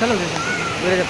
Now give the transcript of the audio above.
चलो जैसे मेरे